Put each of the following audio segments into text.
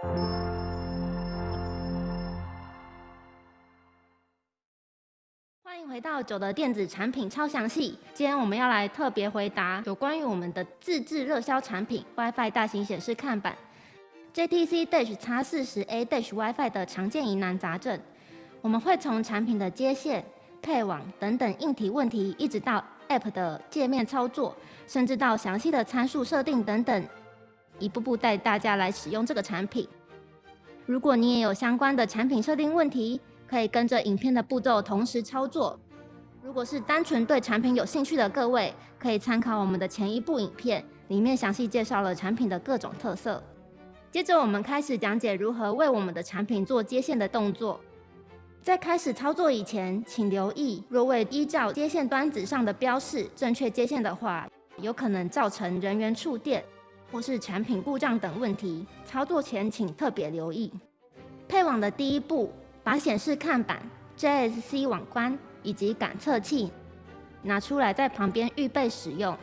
欢迎回到九的电子产品超详细。今天我们要来特别回答有关于我们的自制热销产品 WiFi 大型显示看板 JTC Dash X 四十 A Dash WiFi 的常见疑难杂症。我们会从产品的接线、配网等等硬体问题，一直到 App 的界面操作，甚至到详细的参数设定等等，一步步带大家来使用这个产品。如果你也有相关的产品设定问题，可以跟着影片的步骤同时操作。如果是单纯对产品有兴趣的各位，可以参考我们的前一部影片，里面详细介绍了产品的各种特色。接着我们开始讲解如何为我们的产品做接线的动作。在开始操作以前，请留意，若未依照接线端子上的标示正确接线的话，有可能造成人员触电或是产品故障等问题。操作前请特别留意。配网的第一步。把显示看板、JSC 网关以及感测器拿出来，在旁边预备使用。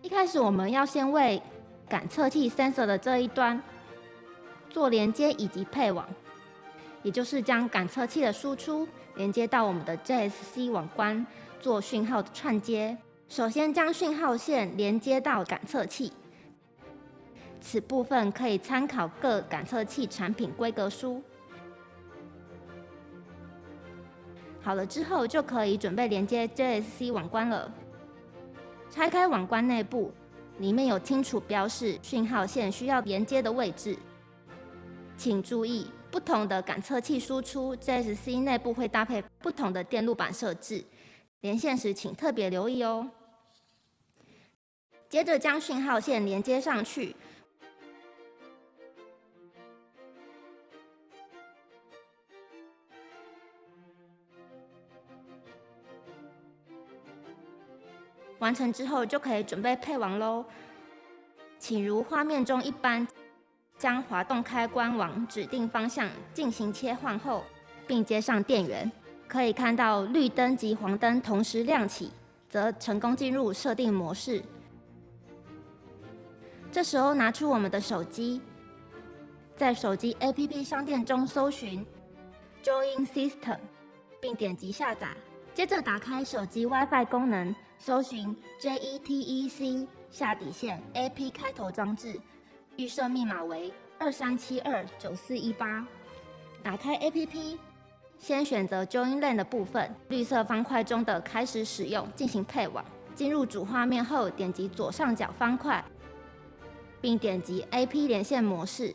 一开始，我们要先为感测器 sensor 的这一端做连接以及配网，也就是将感测器的输出连接到我们的 JSC 网关，做讯号的串接。首先，将讯号线连接到感测器，此部分可以参考各感测器产品规格书。好了之后，就可以准备连接 JSC 网关了。拆开网关内部，里面有清楚标示讯号线需要连接的位置。请注意，不同的感测器输出 JSC 内部会搭配不同的电路板设置，连线时请特别留意哦。接着将讯号线连接上去。完成之后就可以准备配网喽。请如画面中一般，将滑动开关往指定方向进行切换后，并接上电源。可以看到绿灯及黄灯同时亮起，则成功进入设定模式。这时候拿出我们的手机，在手机 APP 商店中搜寻 Join System，并点击下载。接着打开手机 WiFi 功能。搜寻 JETEC 下底线 AP 开头装置，预设密码为二三七二九四一八。打开 APP，先选择 Join LAN 的部分，绿色方块中的开始使用进行配网。进入主画面后，点击左上角方块，并点击 AP 连线模式，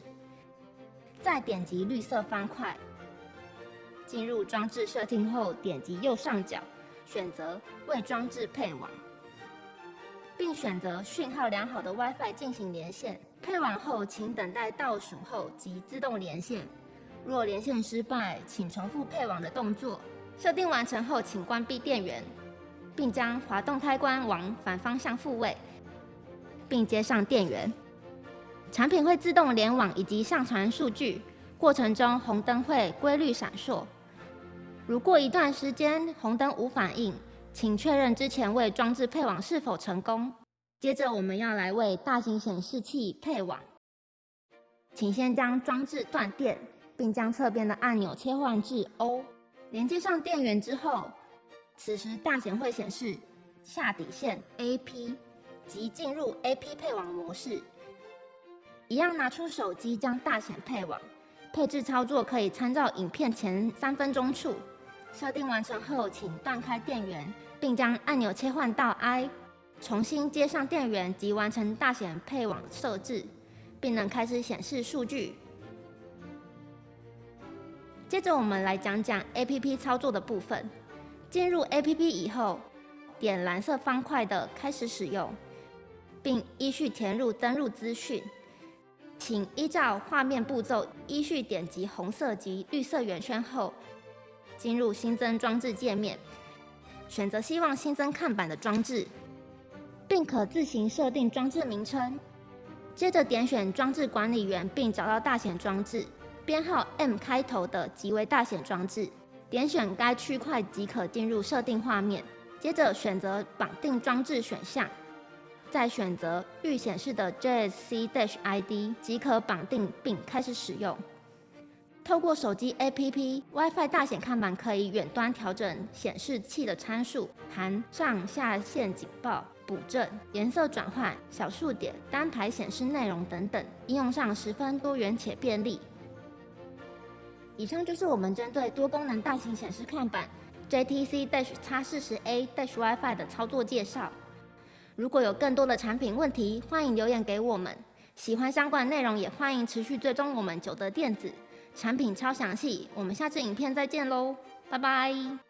再点击绿色方块。进入装置设定后，点击右上角。选择为装置配网，并选择讯号良好的 WiFi 进行连线。配网后，请等待倒数后即自动连线。若连线失败，请重复配网的动作。设定完成后，请关闭电源，并将滑动开关往反方向复位，并接上电源。产品会自动联网以及上传数据，过程中红灯会规律闪烁。如过一段时间红灯无反应，请确认之前为装置配网是否成功。接着我们要来为大型显示器配网，请先将装置断电，并将侧边的按钮切换至 O。连接上电源之后，此时大显会显示下底线 AP，即进入 AP 配网模式。一样拿出手机将大显配网，配置操作可以参照影片前三分钟处。设定完成后，请断开电源，并将按钮切换到 I，重新接上电源即完成大显配网设置，并能开始显示数据。接着我们来讲讲 APP 操作的部分。进入 APP 以后，点蓝色方块的开始使用，并依序填入登录资讯。请依照画面步骤依序点击红色及绿色圆圈后。进入新增装置界面，选择希望新增看板的装置，并可自行设定装置名称。接着点选装置管理员，并找到大显装置，编号 M 开头的即为大显装置。点选该区块即可进入设定画面。接着选择绑定装置选项，再选择预显示的 JSC-ID 即可绑定并开始使用。透过手机 APP WiFi 大显看板，可以远端调整显示器的参数，含上下限警报、补正、颜色转换、小数点、单排显示内容等等，应用上十分多元且便利。以上就是我们针对多功能大型显示看板 JTC Dash X 4 0 A Dash WiFi 的操作介绍。如果有更多的产品问题，欢迎留言给我们。喜欢相关内容，也欢迎持续追踪我们九德电子。产品超详细，我们下次影片再见喽，拜拜。